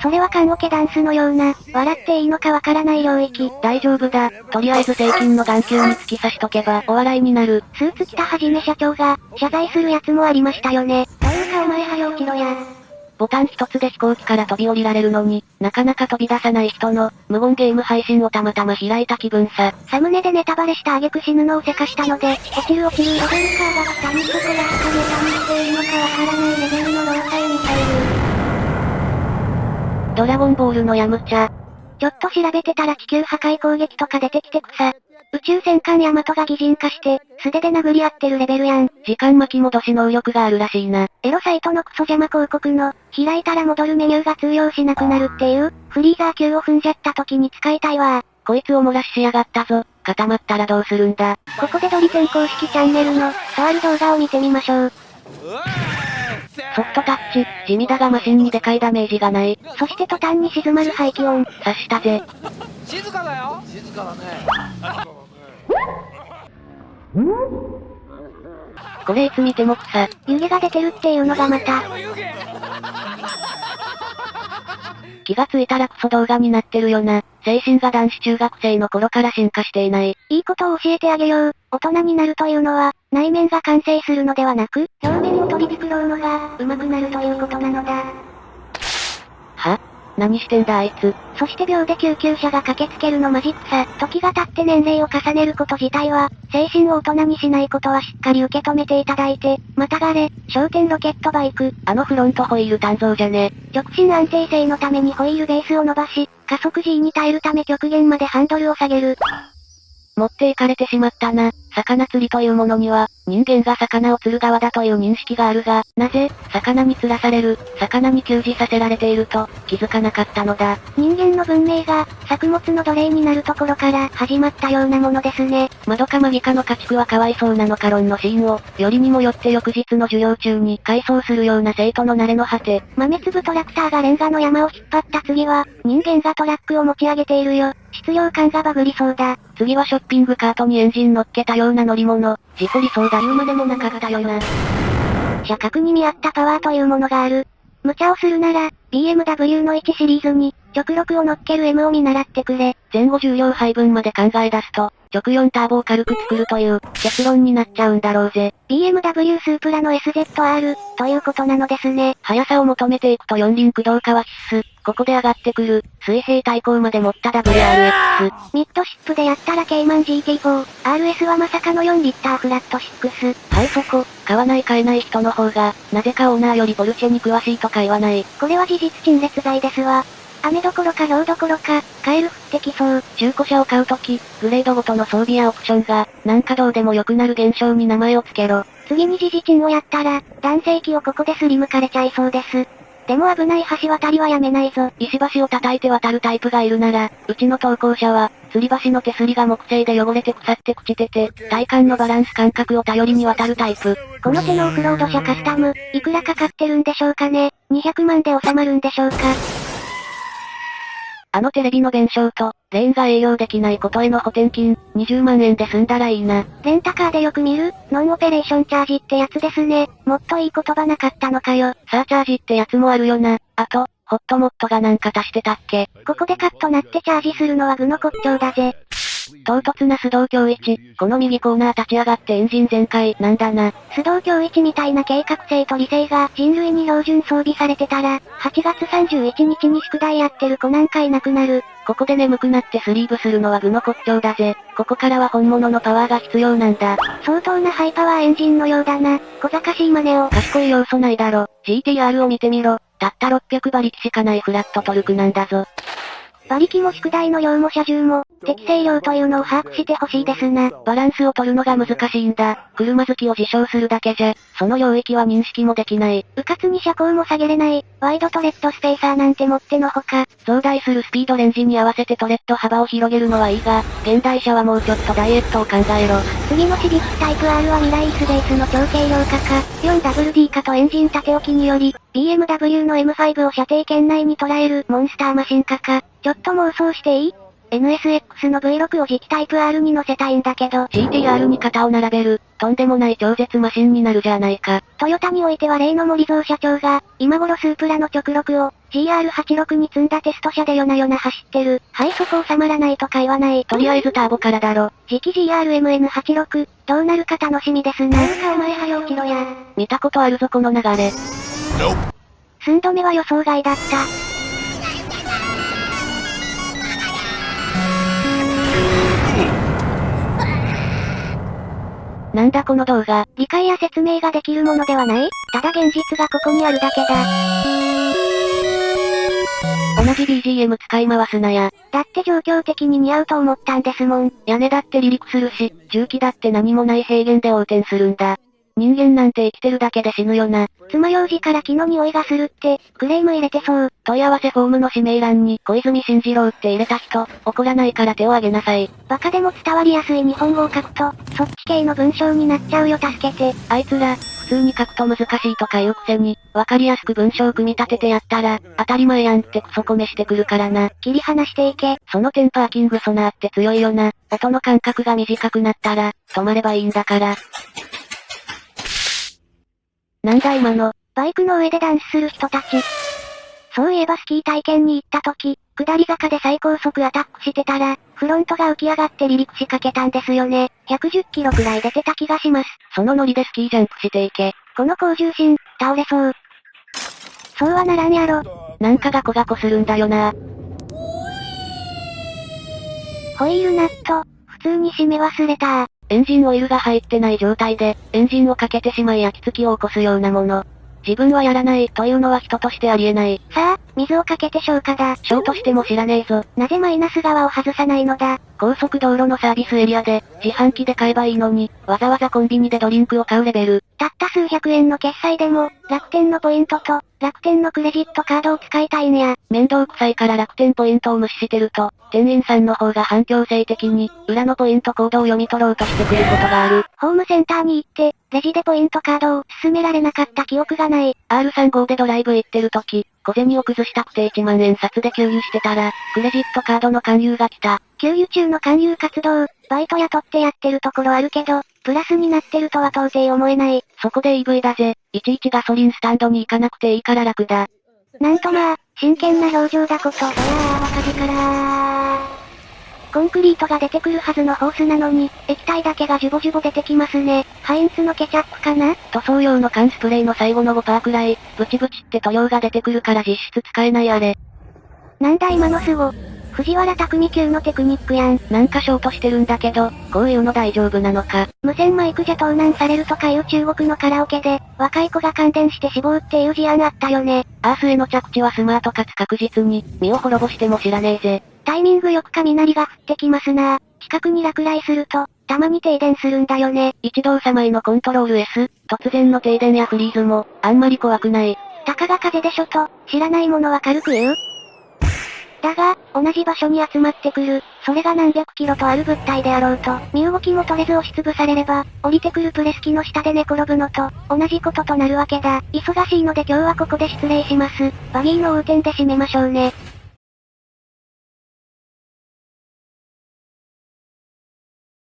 それは缶オケダンスのような、笑っていいのかわからない領域。大丈夫だ。とりあえず税金の眼球に突き刺しとけば、お笑いになる。スーツ着たはじめ社長が、謝罪するやつもありましたよね。というかお前早起きろや。ボタン一つで飛行機から飛び降りられるのに、なかなか飛び出さない人の、無言ゲーム配信をたまたま開いた気分さ。サムネでネタバレした挙句死ぬのをせかしたので、落ちる落ちるレベルカーが下にそこらしかネタにしていいのかわからないレベルの老体ミサイル。ドラゴンボールのヤムチャ。ちょっと調べてたら地球破壊攻撃とか出てきて草。宇宙戦艦ヤマトが擬人化して、素手で殴り合ってるレベルやん。時間巻き戻し能力があるらしいな。エロサイトのクソ邪魔広告の、開いたら戻るメニューが通用しなくなるっていう、フリーザー級を踏んじゃった時に使いたいわこいつを漏らししやがったぞ。固まったらどうするんだ。ここでドリセン公式チャンネルの、とある動画を見てみましょう。ソフトタッチ、地味だがマシンにでかいダメージがない。そして途端に静まる排気音。察したぜ。静かだよ静かだね。これいつ見ても草。湯気が出てるっていうのがまた。気がついたらクソ動画になってるよな。精神が男子中学生の頃から進化していない。いいことを教えてあげよう。大人になるというのは、内面が完成するのではなく、表面を取り繕うのが、上手くなるということなのだ。は？何してんだあいつ？そして秒で救急車が駆けつけるのマジックさ。時が経って年齢を重ねること自体は、精神を大人にしないことはしっかり受け止めていただいて、またがれ、焦点ロケットバイク。あのフロントホイール誕生じゃね。直進安定性のためにホイールベースを伸ばし、加速 G に耐えるため極限までハンドルを下げる。持っていかれてしまったな。魚釣りというものには、人間が魚を釣る側だという認識があるが、なぜ、魚に釣らされる、魚に給仕させられていると、気づかなかったのだ。人間の文明が、作物の奴隷になるところから始まったようなものですね。まどかマギカの家畜はかわいそうなのか論のシーンを、よりにもよって翌日の授業中に回想するような生徒の慣れの果て。豆粒トラクターがレンガの山を引っ張った次は、人間がトラックを持ち上げているよ。質量感がバグりそうだ。次はショッピングカートにエンジン乗っけたような乗り物。事故りそうだ言うまでもなかったよな。車格に見合ったパワーというものがある。無茶をするなら、BMW の1シリーズに、直6を乗っける M を見習ってくれ。前後重量配分まで考え出すと、直4ターボを軽く作るという、結論になっちゃうんだろうぜ。BMW スープラの SZR、ということなのですね。速さを求めていくと四輪駆動化は必須。ここで上がってくる、水平対向まで持った WRX。ミッドシップでやったらケイマン GT4、RS はまさかの4リッターフラット6。はいそこ、買わない買えない人の方が、なぜかオーナーよりポルシェに詳しいとか言わない。これは事実陳列罪ですわ。雨どころか氷どころか、カエル降ってきそう。中古車を買うとき、グレードごとの装備やオプションが、なんかどうでも良くなる現象に名前を付けろ。次に時事賃をやったら、男性器をここですりむかれちゃいそうです。でも危ない橋渡りはやめないぞ。石橋を叩いて渡るタイプがいるなら、うちの投稿者は、吊り橋の手すりが木製で汚れて腐って朽ちてて、体幹のバランス感覚を頼りに渡るタイプ。この手のオフロード車カスタム、いくらかかってるんでしょうかね ?200 万で収まるんでしょうかあのテレビの弁償と、レーンが営業できないことへの補填金、20万円で済んだらいいな。レンタカーでよく見る、ノンオペレーションチャージってやつですね。もっといい言葉なかったのかよ。サーチャージってやつもあるよな。あと、ホットモットがなんか足してたっけここでカットなってチャージするのは具の骨頂だぜ。唐突な須藤京一、この右コーナー立ち上がってエンジン全開、なんだな。須藤京一みたいな計画性と理性が人類に標準装備されてたら、8月31日に宿題やってる子なんかいなくなる。ここで眠くなってスリーブするのは具の骨頂だぜ。ここからは本物のパワーが必要なんだ。相当なハイパワーエンジンのようだな。小賢しい真似を。賢い要素ないだろ。GTR を見てみろ。たった600馬力しかないフラットトルクなんだぞ。馬力も宿題の量も車重も、適正量というのを把握してほしいですな。バランスを取るのが難しいんだ。車好きを自称するだけじゃ、その領域は認識もできない。うかつに車高も下げれない、ワイドトレッドスペーサーなんてもってのほか。増大するスピードレンジに合わせてトレッド幅を広げるのはいいが、現代車はもうちょっとダイエットを考えろ。次のシビックタイプ R は未来スベースの超軽量化か、4WD 化とエンジン縦置きにより、BMW の M5 を射程圏内に捉えるモンスターマシン化か、ちょっと妄想していい？NSX の V6 を磁気タイプ R に乗せたいんだけど、CTR に肩を並べる、とんでもない超絶マシンになるじゃないか。トヨタにおいては例の森蔵社長が、今頃スープラの直録を、GR86 に積んだテスト車で夜な夜な走ってる。はいそこ収まらないとか言わない。とりあえずターボからだろ。次期 GRMN86、どうなるか楽しみですな。なんかお前早起きろや。見たことあるぞこの流れ。寸止めは予想外だった。なんだこの動画。理解や説明ができるものではない？ただ現実がここにあるだけだ。同じ BGM 使い回すなや。だって状況的に似合うと思ったんですもん。屋根だって離陸するし、重機だって何もない平原で横転するんだ。人間なんて生きてるだけで死ぬよな。爪楊枝から木の匂いがするって、クレーム入れてそう。問い合わせフォームの指名欄に、小泉進次郎って入れた人、怒らないから手を挙げなさい。バカでも伝わりやすい日本語を書くと、そっち系の文章になっちゃうよ助けて。あいつら、普通に書くと難しいとか言うくせに、わかりやすく文章を組み立ててやったら、当たり前やんってクソコメしてくるからな。切り離していけ。そのテンパーキングソナーって強いよな。音の間隔が短くなったら、止まればいいんだから。なんだ今の。バイクの上でダンスする人たち。そういえばスキー体験に行った時、下り坂で最高速アタックしてたら、フロントが浮き上がって離陸しかけたんですよね。110キロくらい出てた気がします。そのノリでスキージャンプしていけ。この高重心、倒れそう。そうはならんやろ。なんかがこがこするんだよな。ホイールナット、普通に締め忘れたエンジンオイルが入ってない状態で、エンジンをかけてしまい焼き付きを起こすようなもの。自分はやらないというのは人としてありえない。さあ、水をかけて消火だ。消としても知らねえぞ。なぜマイナス側を外さないのだ。高速道路のサービスエリアで、自販機で買えばいいのに、わざわざコンビニでドリンクを買うレベル。たった数百円の決済でも、楽天のポイントと、楽天のクレジットカードを使いたいんや。面倒くさいから楽天ポイントを無視してると、店員さんの方が反強制的に、裏のポイントコードを読み取ろうとしてくることがある。ホームセンターに行って、レジでポイントカードを勧められなかった記憶がない。R35 でドライブ行ってる時、小銭を崩したくて1万円札で給油してたら、クレジットカードの勧誘が来た。給油中の勧誘活動、バイト雇ってやってるところあるけど、プラスになってるとは到底思えない。そこで EV だぜ。いちいちガソリンスタンドに行かなくていいから楽だ。なんとまあ、真剣な表情だこと。いやー、若字からコンクリートが出てくるはずのホースなのに、液体だけがジュボジュボ出てきますね。ハインツのケチャップかな？塗装用の缶スプレーの最後の5%くらい、ブチブチって塗料が出てくるから実質使えないあれ。なんだ今のスゴ。藤原匠級のテクニックやん。なんかショートしてるんだけど、こういうの大丈夫なのか。無線マイクじゃ盗難されるとかいう中国のカラオケで、若い子が感電して死亡っていう事案あったよね。アースへの着地はスマートかつ確実に、身を滅ぼしても知らねえぜ。タイミングよく雷が降ってきますな近くに落雷すると、たまに停電するんだよね。一動様へのコントロール S、突然の停電やフリーズも、あんまり怖くない。たかが風でしょと、知らないものは軽く言うだが、同じ場所に集まってくる、それが何百キロとある物体であろうと、身動きも取れず押しつぶされれば、降りてくるプレス機の下で寝転ぶのと、同じこととなるわけだ。忙しいので今日はここで失礼します。バギーの横転で締めましょうね。